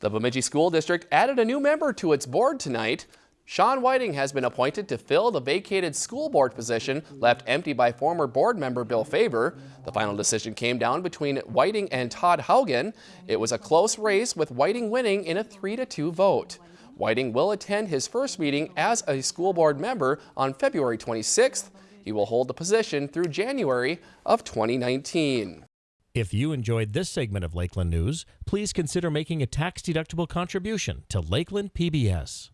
The Bemidji School District added a new member to its board tonight. Sean Whiting has been appointed to fill the vacated school board position left empty by former board member Bill Faber. The final decision came down between Whiting and Todd Haugen. It was a close race with Whiting winning in a 3-2 vote. Whiting will attend his first meeting as a school board member on February 26th. He will hold the position through January of 2019. If you enjoyed this segment of Lakeland News, please consider making a tax-deductible contribution to Lakeland PBS.